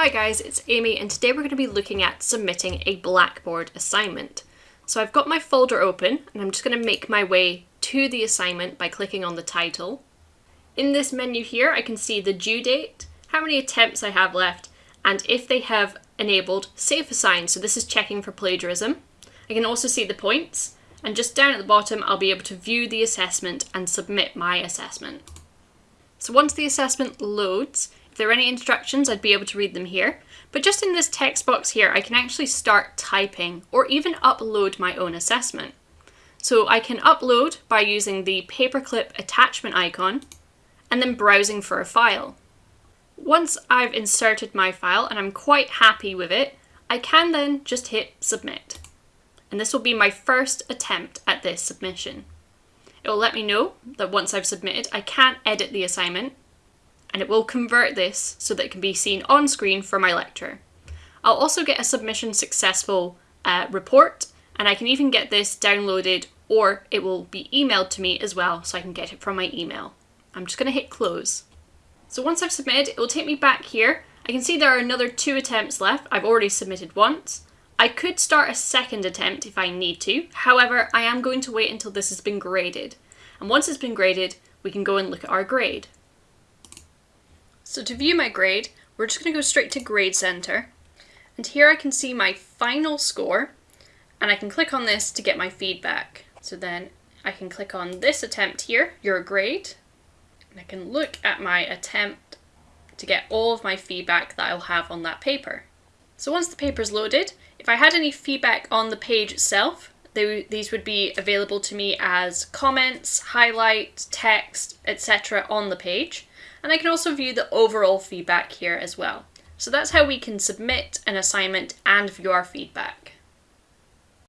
Hi guys, it's Amy and today we're going to be looking at submitting a Blackboard assignment. So I've got my folder open and I'm just going to make my way to the assignment by clicking on the title. In this menu here I can see the due date, how many attempts I have left, and if they have enabled SafeAssign, so this is checking for plagiarism. I can also see the points, and just down at the bottom I'll be able to view the assessment and submit my assessment. So once the assessment loads, there are any instructions, I'd be able to read them here. But just in this text box here, I can actually start typing or even upload my own assessment. So I can upload by using the paperclip attachment icon and then browsing for a file. Once I've inserted my file and I'm quite happy with it, I can then just hit submit. And this will be my first attempt at this submission. It will let me know that once I've submitted, I can't edit the assignment and it will convert this so that it can be seen on screen for my lecture. I'll also get a submission successful uh, report and I can even get this downloaded or it will be emailed to me as well so I can get it from my email. I'm just going to hit close. So once I've submitted, it will take me back here. I can see there are another two attempts left. I've already submitted once. I could start a second attempt if I need to. However, I am going to wait until this has been graded. And once it's been graded, we can go and look at our grade. So to view my grade, we're just going to go straight to Grade Center. And here I can see my final score, and I can click on this to get my feedback. So then I can click on this attempt here, your grade, and I can look at my attempt to get all of my feedback that I'll have on that paper. So once the paper is loaded, if I had any feedback on the page itself, they, these would be available to me as comments, highlight, text, etc. on the page and I can also view the overall feedback here as well. So that's how we can submit an assignment and view our feedback.